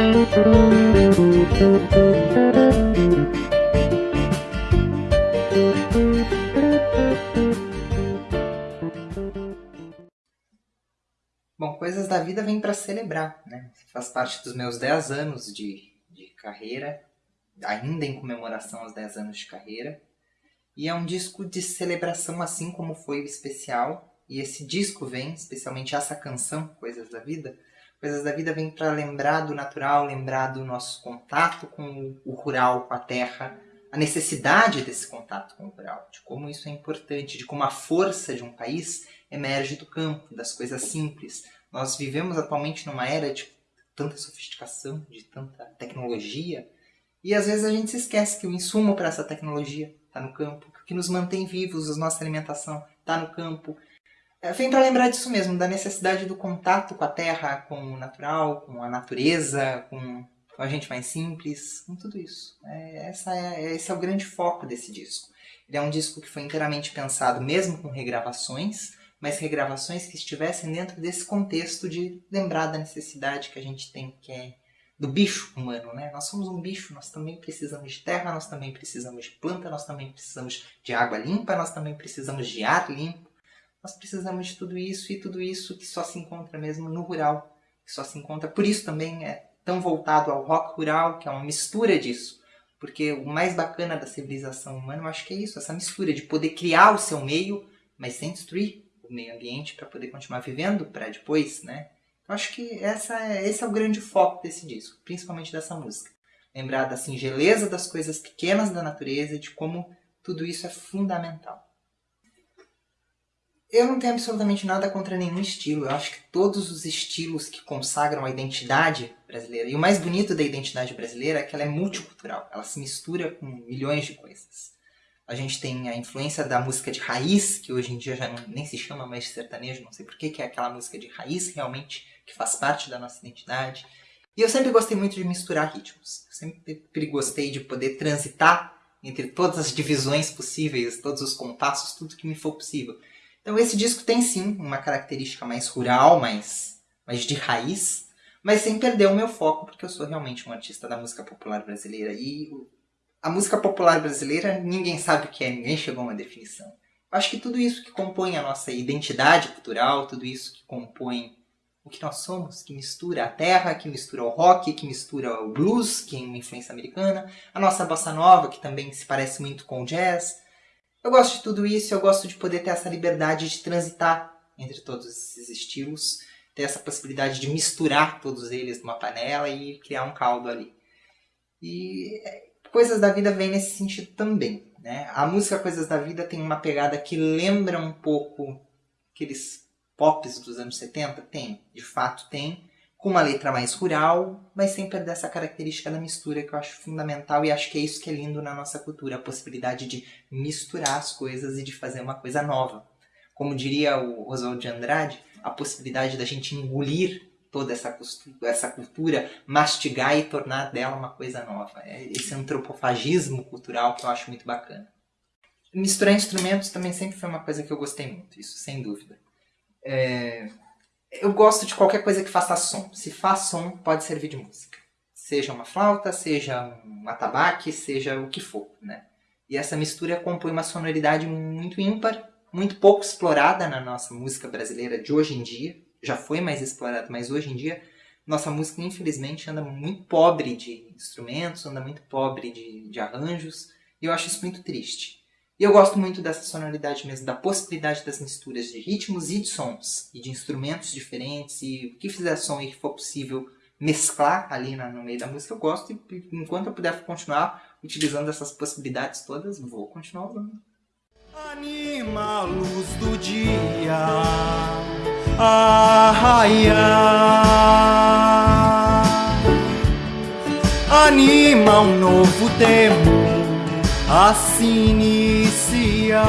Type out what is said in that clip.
Bom, Coisas da Vida vem para celebrar, né? Faz parte dos meus 10 anos de, de carreira, ainda em comemoração aos 10 anos de carreira. E é um disco de celebração, assim como foi o especial. E esse disco vem, especialmente essa canção, Coisas da Vida, Coisas da Vida vem para lembrar do natural, lembrar do nosso contato com o rural, com a terra, a necessidade desse contato com o rural, de como isso é importante, de como a força de um país emerge do campo, das coisas simples. Nós vivemos atualmente numa era de tanta sofisticação, de tanta tecnologia, e às vezes a gente se esquece que o insumo para essa tecnologia está no campo, que o que nos mantém vivos, a nossa alimentação está no campo. É, vem para lembrar disso mesmo, da necessidade do contato com a terra, com o natural, com a natureza, com, com a gente mais simples, com tudo isso. É, essa é, esse é o grande foco desse disco. Ele é um disco que foi inteiramente pensado, mesmo com regravações, mas regravações que estivessem dentro desse contexto de lembrar da necessidade que a gente tem, que é do bicho humano, né? Nós somos um bicho, nós também precisamos de terra, nós também precisamos de planta, nós também precisamos de água limpa, nós também precisamos de ar limpo. Nós precisamos de tudo isso e tudo isso que só se encontra mesmo no rural, que só se encontra. Por isso também é tão voltado ao rock rural, que é uma mistura disso. Porque o mais bacana da civilização humana, eu acho que é isso, essa mistura de poder criar o seu meio, mas sem destruir o meio ambiente para poder continuar vivendo para depois, né? Eu acho que essa é, esse é o grande foco desse disco, principalmente dessa música. Lembrar da singeleza das coisas pequenas da natureza e de como tudo isso é fundamental. Eu não tenho absolutamente nada contra nenhum estilo. Eu acho que todos os estilos que consagram a identidade brasileira. E o mais bonito da identidade brasileira é que ela é multicultural. Ela se mistura com milhões de coisas. A gente tem a influência da música de raiz, que hoje em dia já nem se chama mais sertanejo, não sei porquê, que é aquela música de raiz realmente que faz parte da nossa identidade. E eu sempre gostei muito de misturar ritmos. Eu sempre gostei de poder transitar entre todas as divisões possíveis, todos os compassos, tudo que me for possível. Então esse disco tem sim uma característica mais rural, mais, mais de raiz, mas sem perder o meu foco, porque eu sou realmente um artista da música popular brasileira. E a música popular brasileira, ninguém sabe o que é, ninguém chegou a uma definição. Eu acho que tudo isso que compõe a nossa identidade cultural, tudo isso que compõe o que nós somos, que mistura a terra, que mistura o rock, que mistura o blues, que é uma influência americana, a nossa bossa nova, que também se parece muito com o jazz, eu gosto de tudo isso, eu gosto de poder ter essa liberdade de transitar entre todos esses estilos, ter essa possibilidade de misturar todos eles numa panela e criar um caldo ali. E é, Coisas da Vida vem nesse sentido também. Né? A música Coisas da Vida tem uma pegada que lembra um pouco aqueles pops dos anos 70? Tem, de fato tem, com uma letra mais rural, mas sem perder essa característica da mistura que eu acho fundamental e acho que é isso que é lindo na nossa cultura, a possibilidade de misturar as coisas e de fazer uma coisa nova. Como diria o Oswald de Andrade, a possibilidade da gente engolir toda essa, essa cultura, mastigar e tornar dela uma coisa nova. É esse antropofagismo cultural que eu acho muito bacana. Misturar instrumentos também sempre foi uma coisa que eu gostei muito, isso sem dúvida. É, eu gosto de qualquer coisa que faça som. Se faz som, pode servir de música. Seja uma flauta, seja um atabaque, seja o que for, né? E essa mistura compõe uma sonoridade muito ímpar, muito pouco explorada na nossa música brasileira de hoje em dia. Já foi mais explorada, mas hoje em dia nossa música, infelizmente, anda muito pobre de instrumentos, anda muito pobre de, de arranjos, e eu acho isso muito triste. E eu gosto muito dessa sonoridade mesmo, da possibilidade das misturas de ritmos e de sons, e de instrumentos diferentes, e o que fizer som e que for possível mesclar ali no meio da música, eu gosto, e enquanto eu puder continuar utilizando essas possibilidades todas, vou continuar usando. Anima a luz do dia a raiar Anima um novo tempo a se iniciar.